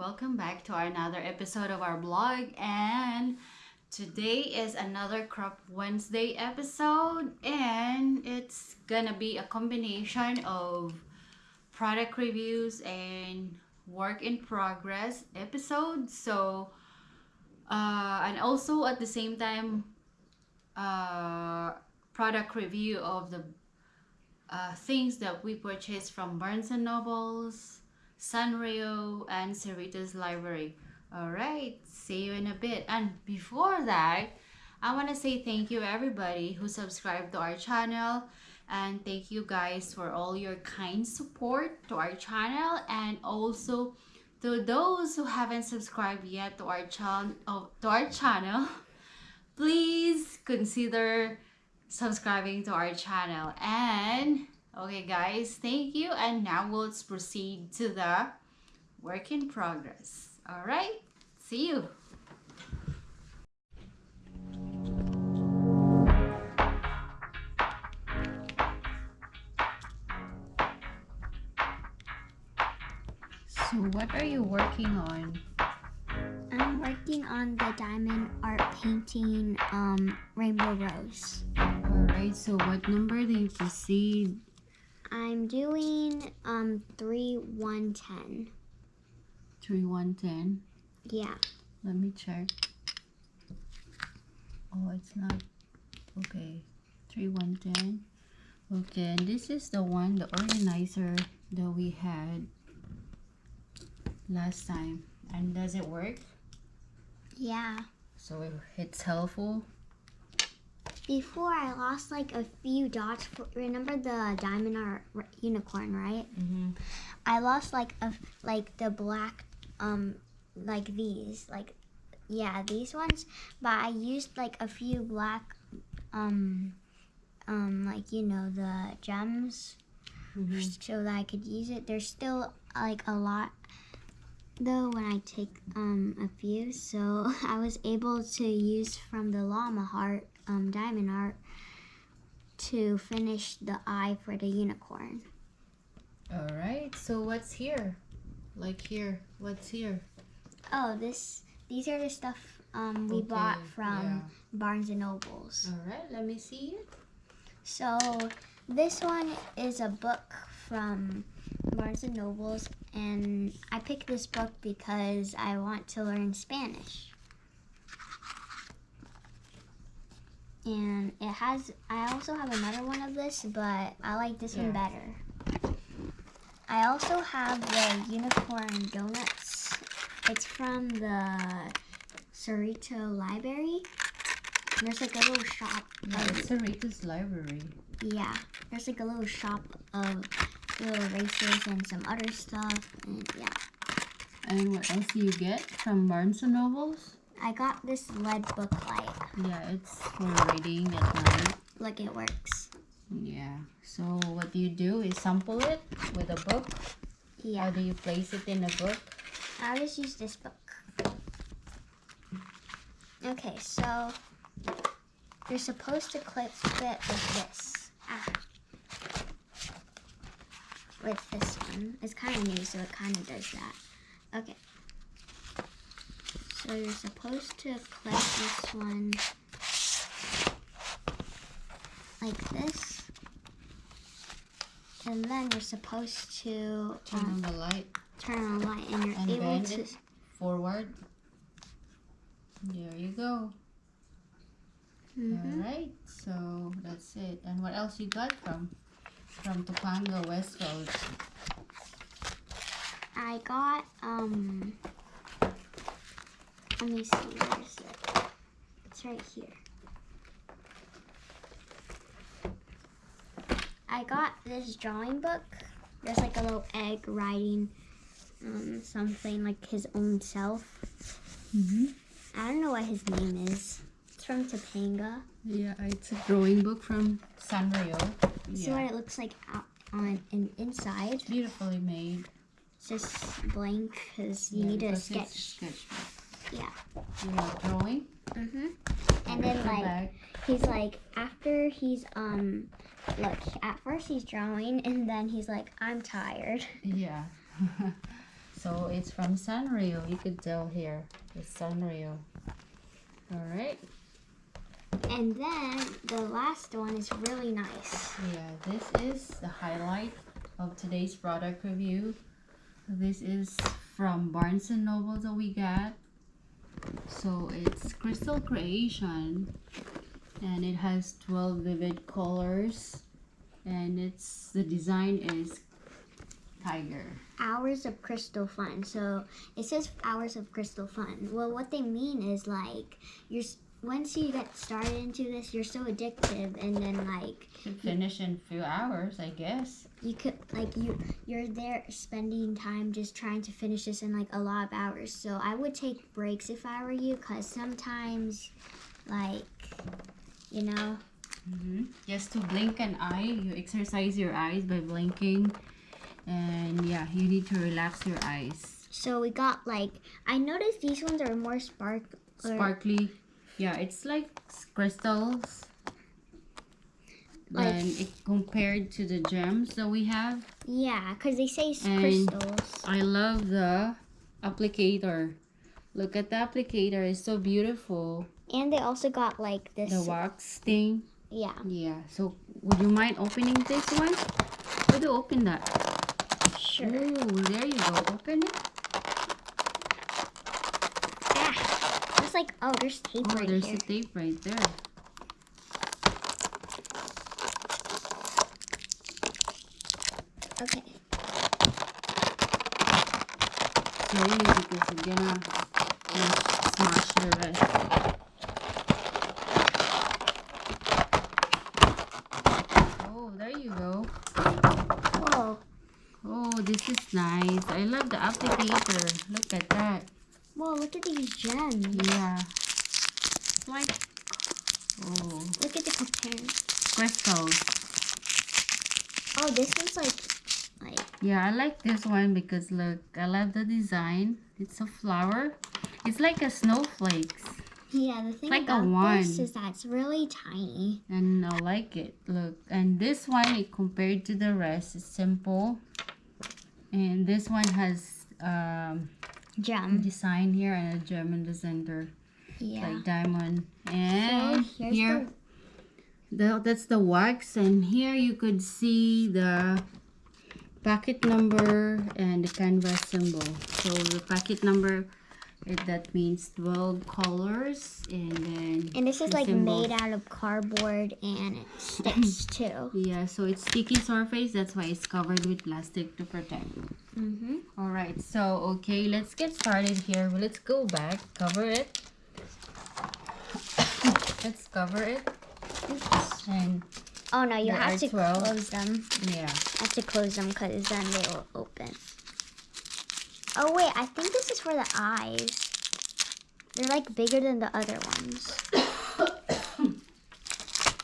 welcome back to another episode of our blog and today is another crop wednesday episode and it's gonna be a combination of product reviews and work in progress episodes so uh, and also at the same time uh, product review of the uh, things that we purchased from Barnes and Nobles Sanrio, and Cerritos Library. Alright, see you in a bit. And before that, I want to say thank you everybody who subscribed to our channel and thank you guys for all your kind support to our channel and also to those who haven't subscribed yet to our channel to our channel please consider subscribing to our channel and Okay guys, thank you and now let's proceed to the work in progress. Alright, see you! So what are you working on? I'm working on the diamond art painting um, Rainbow Rose. Alright, so what number do you proceed I'm doing um three one ten. Three one ten. Yeah. Let me check. Oh, it's not okay. Three one ten. Okay, and this is the one, the organizer that we had last time. And does it work? Yeah. So it's helpful before I lost like a few dots. For, remember the diamond art unicorn, right? Mm-hmm. I lost like a like the black um like these like yeah these ones, but I used like a few black um um like you know the gems mm-hmm. so that I could use it. There's still like a lot though when I take um, a few so I was able to use from the llama heart um, diamond art to finish the eye for the unicorn. All right. So what's here? Like here, what's here? Oh, this. These are the stuff um, we okay. bought from yeah. Barnes and Nobles. All right. Let me see it. So this one is a book from Barnes and Nobles, and I picked this book because I want to learn Spanish. And it has I also have another one of this but I like this yeah. one better. I also have the unicorn donuts. It's from the Cerrito library. There's like a little shop yeah, of, Cerritos library. Yeah there's like a little shop of little races and some other stuff and yeah. And what else do you get from Barnes and Nobles I got this LED book light. Yeah, it's for reading at night. Like it works. Yeah. So what you do is sample it with a book? Yeah. How do you place it in a book? I just use this book. Okay, so you're supposed to clip it with this. Ah. With this one. It's kind of new, so it kind of does that. Okay. So you're supposed to clip this one like this. And then you're supposed to turn um, on the light. Turn on the light and you're and able to forward. There you go. Mm -hmm. All right, so that's it. And what else you got from from Topanga West Coast? I got um let me see, where is it? It's right here. I got this drawing book. There's like a little egg writing um, something like his own self. Mm -hmm. I don't know what his name is. It's from Topanga. Yeah, it's a drawing book from Sanrio. See yeah. what it looks like out on and inside. It's beautifully made. It's just blank because you yeah, need a sketch. sketch yeah. You know, drawing? Mm-hmm. And then like back. he's like after he's um look at first he's drawing and then he's like I'm tired. Yeah. So it's from Sanrio. You could tell here. It's Sanrio. All right. And then the last one is really nice. Yeah, this is the highlight of today's product review. This is from Barnes and Noble that we got. So it's Crystal Creation and it has 12 vivid colors and it's the design is tiger. Hours of crystal fun. So it says hours of crystal fun. Well, what they mean is like you're once you get started into this, you're so addictive, and then like Should finish in a few hours, I guess. You could like you you're there spending time just trying to finish this in like a lot of hours. So I would take breaks if I were you, cause sometimes like you know hmm Just to blink an eye, you exercise your eyes by blinking. And yeah, you need to relax your eyes. So we got like I noticed these ones are more spark. Sparkly. Yeah, it's like crystals. And it compared to the gems that we have. Yeah, cause they say And- crystals. I love the applicator. Look at the applicator, it's so beautiful. And they also got like this. The wax thing. Yeah. Yeah. So would you mind opening this one? Would you open that? Sure. Oh, there you go. Open it. Ah, it's like oh, there's tape Oh, right there's here. a tape right there. Okay. So because you're gonna smash, smash the rest. Oh, there you go. Whoa. Oh, this is nice. I love the applicator. Look at that. Whoa, look at these gems. Yeah. Like, oh, Look at the crystals. Oh, this one's like Yeah, I like this one because look, I love the design. It's a flower. It's like a snowflakes. yeah. The thing Like a about this is that it's really tiny. And I like it. Look. And this one it compared to the rest is simple. And this one has um Gem. design here and a gem in the center. Yeah. Like diamond. And so here's here the, that's the wax and here you could see the packet number and the canvas symbol so the packet number it, that means 12 colors and then and this is like symbol. made out of cardboard and it sticks too. yeah so it's sticky surface that's why it's covered with plastic to protect Mm-hmm. all right so okay let's get started here let's go back cover it let's cover it and Oh no, you have to 12. close them. yeah I have to close them because then they will open. Oh wait, I think this is for the eyes. They're like bigger than the other ones.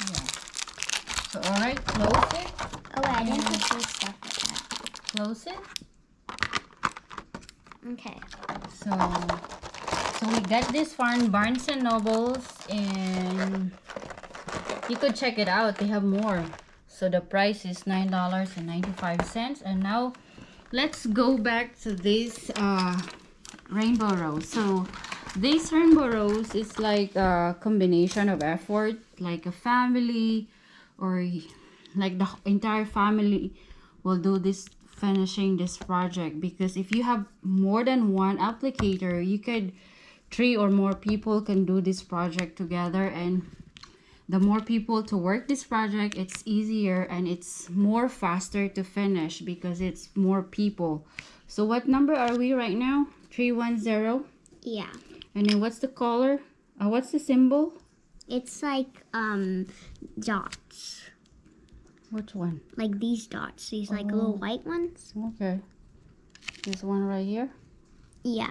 Yeah. So alright, close it. Oh wait, I didn't put this stuff like that. Close it. Okay. So so we got this from Barnes and Nobles and you could check it out. They have more. So the price is nine dollars and ninety five cents. And now let's go back to this uh rainbow rose. So this rainbow rose is like a combination of effort, like a family or like the entire family will do this finishing this project because if you have more than one applicator you could three or more people can do this project together and the more people to work this project it's easier and it's more faster to finish because it's more people so what number are we right now 310 Yeah. and then what's the color uh, what's the symbol It's like um dots. which one Like these dots. These like little Oh. white ones. okay this one right here Yeah.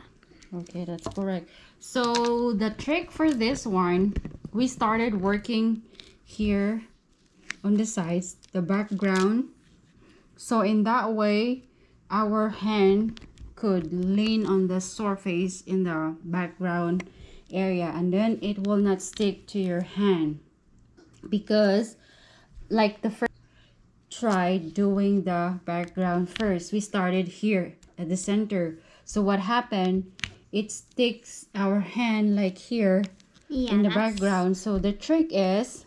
Okay, that's correct. So the trick for this one, we started working here on the sides, the background. So in that way, our hand could lean on the surface in the background area and then it will not stick to your hand because like the first try doing the background first we started here at the center So what happened? It sticks our hand like here Yeah. in the that's- background. So the trick is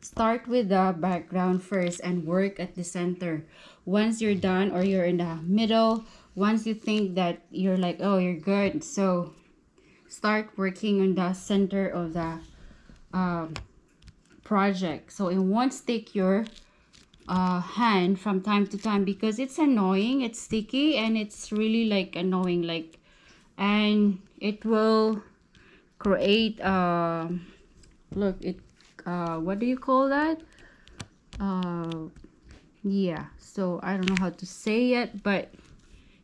start with the background first and work at the center. Once you're done or you're in the middle, once you think that you're like, oh, you're good. So start working on the center of the um, project. So it won't stick your uh, hand from time to time because it's annoying. It's sticky and it's really like annoying. Like, and it will create um look it uh what do you call that? Uh yeah so i don't know how to say it but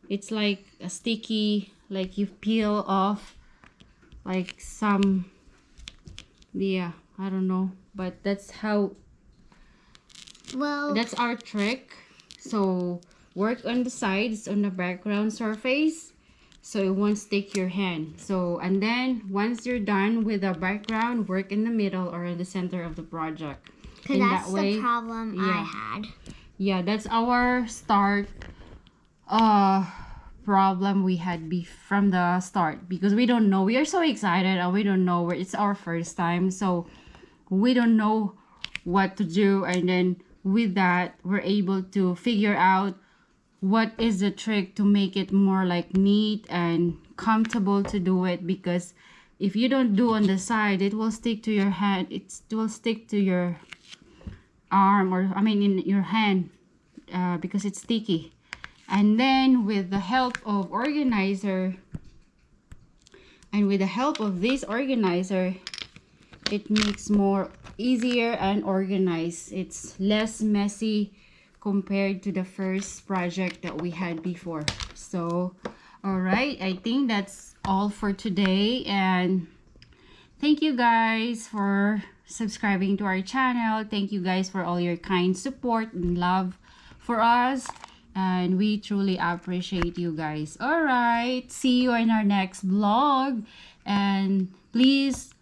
it's like a sticky like you peel off like some yeah i don't know but that's how Well, that's our trick. So work on the sides on the background surface so it won't stick your hand. So and then once you're done with the background work in the middle or in the center of the project. Because that's that way the problem I had. yeah that's our start uh problem we had be from the start. Because we don't know. We are so excited and we don't know where it's our first time. So we don't know what to do. And then with that we're able to figure out what is the trick to make it more like neat and comfortable to do it? Because if you don't do on the side it will stick to your hand it will stick to your arm or i mean in your hand uh, because it's sticky. And then with the help of organizer and with the help of this organizer it makes more easier and organized. It's less messy compared to the first project that we had before. So all right i think that's all for today and thank you guys for subscribing to our channel. Thank you guys for all your kind support and love for us and we truly appreciate you guys. All right see you in our next vlog and please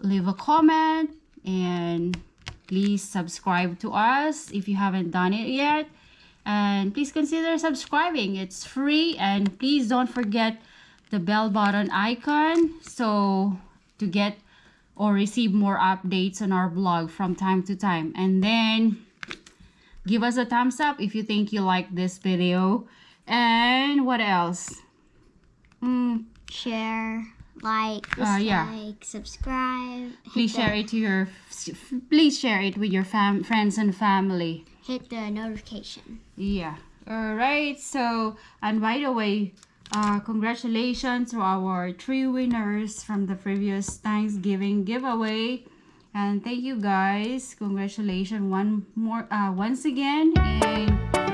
leave a comment and please subscribe to us if you haven't done it yet. And please consider subscribing. It's free. And please don't forget the bell button icon so to get or receive more updates on our blog from time to time. And then give us a thumbs up if you think you like this video. And what else? Mm, Share, like, Uh, yeah. subscribe. please the- share it to your please share it with your fam friends and family Hit the notification. yeah all right so and by the way uh congratulations to our three winners from the previous thanksgiving giveaway and thank you guys congratulations one more uh once again and